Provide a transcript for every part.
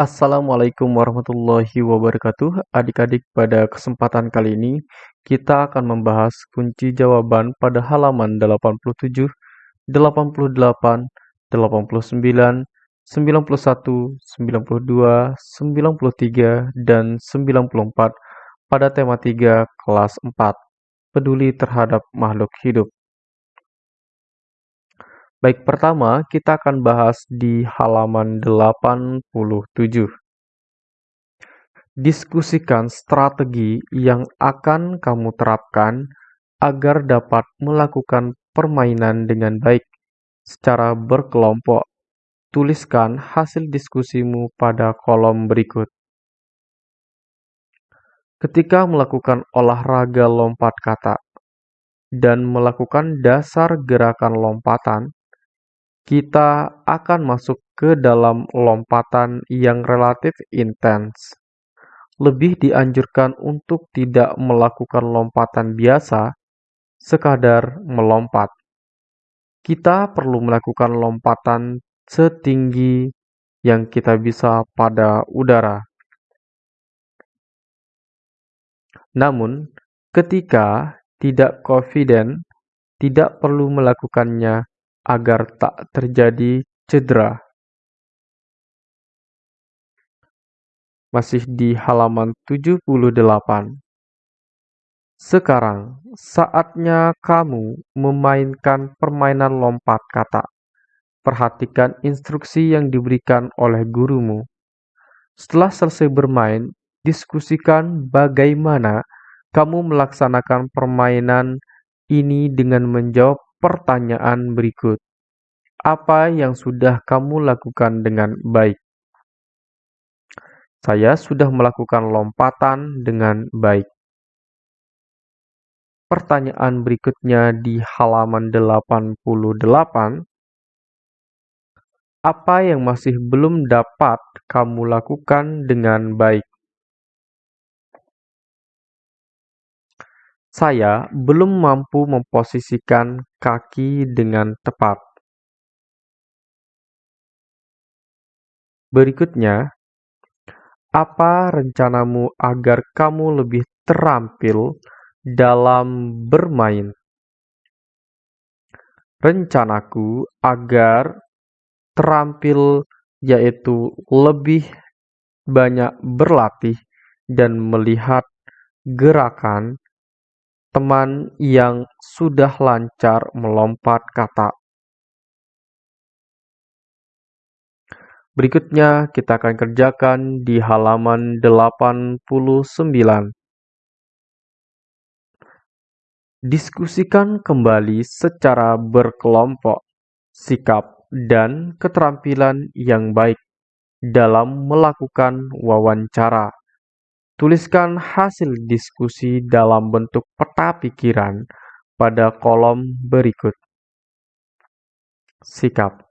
Assalamualaikum warahmatullahi wabarakatuh. Adik-adik, pada kesempatan kali ini kita akan membahas kunci jawaban pada halaman 87, 88, 89, 91, 92, 93, dan 94 pada tema 3 kelas 4, peduli terhadap makhluk hidup. Baik, pertama kita akan bahas di halaman 87. Diskusikan strategi yang akan kamu terapkan agar dapat melakukan permainan dengan baik secara berkelompok. Tuliskan hasil diskusimu pada kolom berikut. Ketika melakukan olahraga lompat kata dan melakukan dasar gerakan lompatan, kita akan masuk ke dalam lompatan yang relatif intens. Lebih dianjurkan untuk tidak melakukan lompatan biasa, sekadar melompat. Kita perlu melakukan lompatan setinggi yang kita bisa pada udara. Namun, ketika tidak confident, tidak perlu melakukannya agar tak terjadi cedera. Masih di halaman 78. Sekarang, saatnya kamu memainkan permainan lompat kata. Perhatikan instruksi yang diberikan oleh gurumu. Setelah selesai bermain, diskusikan bagaimana kamu melaksanakan permainan ini dengan menjawab pertanyaan berikut. Apa yang sudah kamu lakukan dengan baik? Saya sudah melakukan lompatan dengan baik. Pertanyaan berikutnya di halaman 88. Apa yang masih belum dapat kamu lakukan dengan baik? Saya belum mampu memposisikan kaki dengan tepat. Berikutnya, apa rencanamu agar kamu lebih terampil dalam bermain? Rencanaku agar terampil yaitu lebih banyak berlatih dan melihat gerakan teman yang sudah lancar melompat kata. Berikutnya kita akan kerjakan di halaman 89. Diskusikan kembali secara berkelompok sikap dan keterampilan yang baik dalam melakukan wawancara. Tuliskan hasil diskusi dalam bentuk peta pikiran pada kolom berikut. Sikap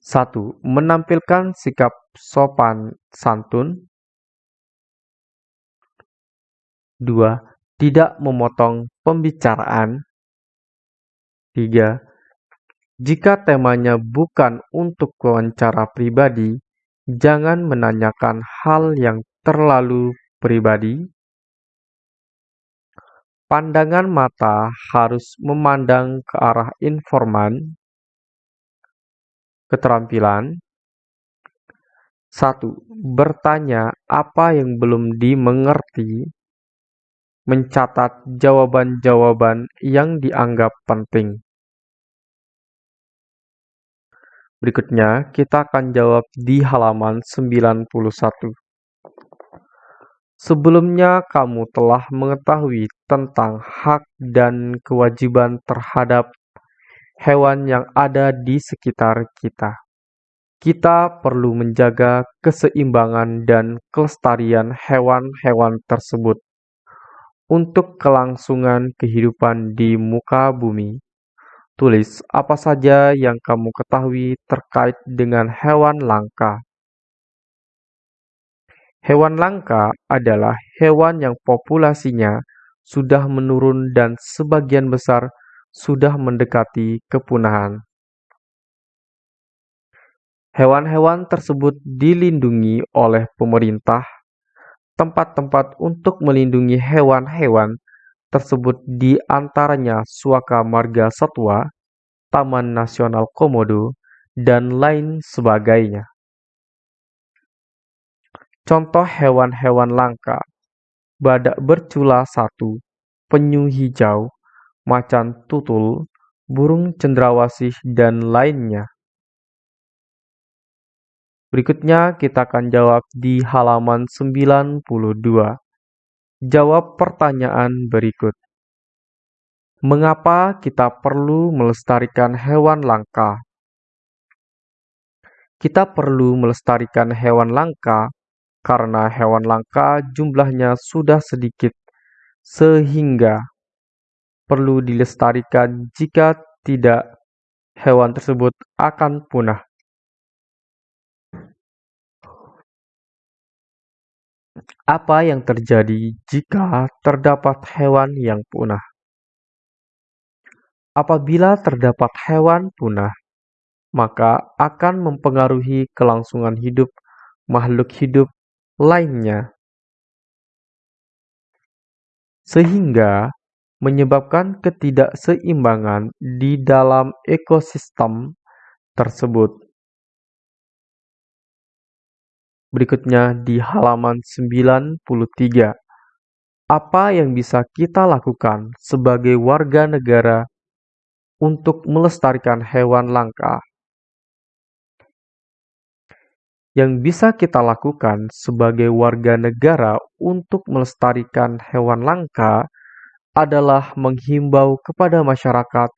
1. Menampilkan sikap sopan santun 2. Tidak memotong pembicaraan 3. Jika temanya bukan untuk wawancara pribadi, jangan menanyakan hal yang terlalu pribadi, pandangan mata harus memandang ke arah informan, keterampilan, satu, bertanya apa yang belum dimengerti, mencatat jawaban-jawaban yang dianggap penting. Berikutnya, kita akan jawab di halaman 91. Sebelumnya kamu telah mengetahui tentang hak dan kewajiban terhadap hewan yang ada di sekitar kita. Kita perlu menjaga keseimbangan dan kelestarian hewan-hewan tersebut untuk kelangsungan kehidupan di muka bumi. Tulis apa saja yang kamu ketahui terkait dengan hewan langka. Hewan langka adalah hewan yang populasinya sudah menurun dan sebagian besar sudah mendekati kepunahan. Hewan-hewan tersebut dilindungi oleh pemerintah. Tempat-tempat untuk melindungi hewan-hewan tersebut di antaranya Suaka Marga Satwa, Taman Nasional Komodo, dan lain sebagainya. Contoh hewan-hewan langka badak bercula satu, penyu hijau, macan tutul, burung cendrawasih, dan lainnya. Berikutnya kita akan jawab di halaman 92. Jawab pertanyaan berikut. Mengapa kita perlu melestarikan hewan langka? Kita perlu melestarikan hewan langka karena hewan langka jumlahnya sudah sedikit sehingga perlu dilestarikan jika tidak hewan tersebut akan punah. Apa yang terjadi jika terdapat hewan yang punah? Apabila terdapat hewan punah, maka akan mempengaruhi kelangsungan hidup makhluk hidup lainnya, sehingga menyebabkan ketidakseimbangan di dalam ekosistem tersebut. Berikutnya di halaman 93. Apa yang bisa kita lakukan sebagai warga negara untuk melestarikan hewan langka? Yang bisa kita lakukan sebagai warga negara untuk melestarikan hewan langka adalah menghimbau kepada masyarakat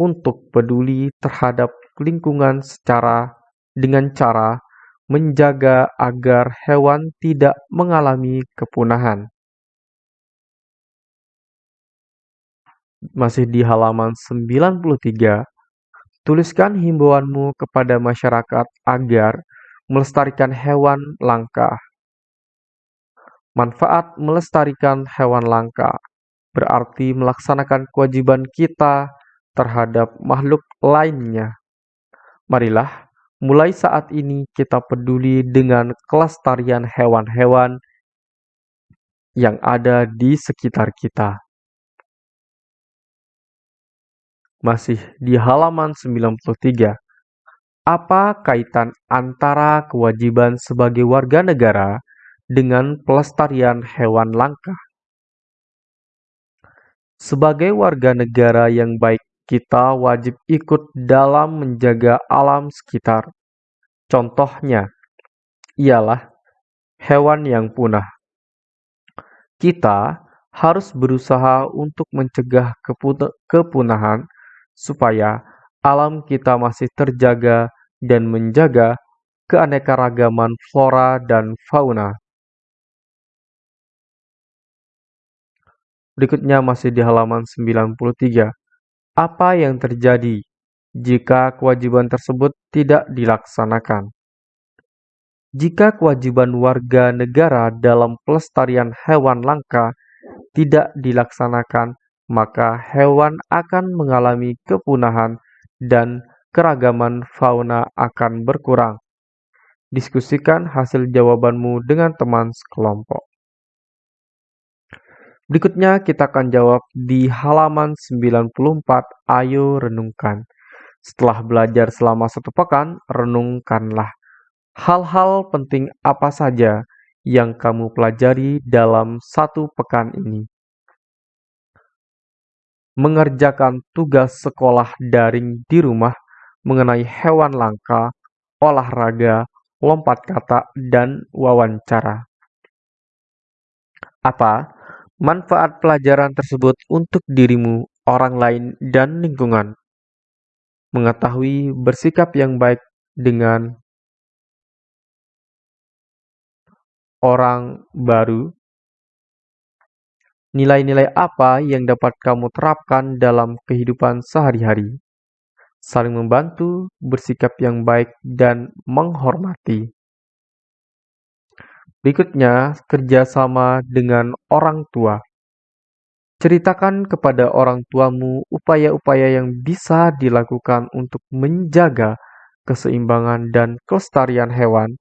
untuk peduli terhadap lingkungan secara dengan cara menjaga agar hewan tidak mengalami kepunahan. Masih di halaman 93, tuliskan himbauanmu kepada masyarakat agar melestarikan hewan langka. Manfaat melestarikan hewan langka berarti melaksanakan kewajiban kita terhadap makhluk lainnya. Marilah Mulai saat ini kita peduli dengan kelestarian hewan-hewan yang ada di sekitar kita. Masih di halaman 93. Apa kaitan antara kewajiban sebagai warga negara dengan pelestarian hewan langka? Sebagai warga negara yang baik kita wajib ikut dalam menjaga alam sekitar. Contohnya ialah hewan yang punah. Kita harus berusaha untuk mencegah kepunahan supaya alam kita masih terjaga dan menjaga keanekaragaman flora dan fauna. Berikutnya masih di halaman 93. Apa yang terjadi jika kewajiban tersebut tidak dilaksanakan? Jika kewajiban warga negara dalam pelestarian hewan langka tidak dilaksanakan, maka hewan akan mengalami kepunahan dan keragaman fauna akan berkurang. Diskusikan hasil jawabanmu dengan teman sekelompok. Berikutnya kita akan jawab di halaman 94, ayo renungkan. Setelah belajar selama satu pekan, renungkanlah hal-hal penting apa saja yang kamu pelajari dalam satu pekan ini. Mengerjakan tugas sekolah daring di rumah mengenai hewan langka, olahraga, lompat kata, dan wawancara. Apa manfaat pelajaran tersebut untuk dirimu, orang lain, dan lingkungan. Mengetahui bersikap yang baik dengan orang baru. Nilai-nilai apa yang dapat kamu terapkan dalam kehidupan sehari-hari? Saling membantu, bersikap yang baik, dan menghormati. Berikutnya, kerjasama dengan orang tua. Ceritakan kepada orang tuamu upaya-upaya yang bisa dilakukan untuk menjaga keseimbangan dan kelestarian hewan,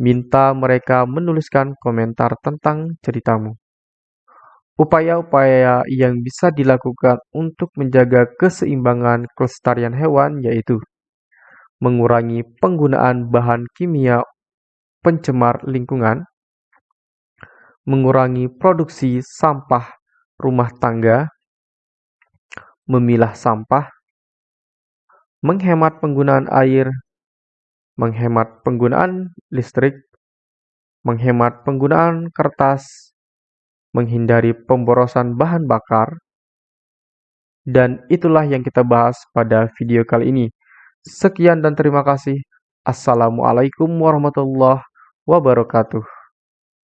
minta mereka menuliskan komentar tentang ceritamu. Upaya-upaya yang bisa dilakukan untuk menjaga keseimbangan kelestarian hewan yaitu mengurangi penggunaan bahan kimia pencemar lingkungan, mengurangi produksi sampah rumah tangga, memilah sampah, menghemat penggunaan air, menghemat penggunaan listrik, menghemat penggunaan kertas, menghindari pemborosan bahan bakar, dan itulah yang kita bahas pada video kali ini. Sekian dan terima kasih. Assalamualaikum warahmatullahi wabarakatuh.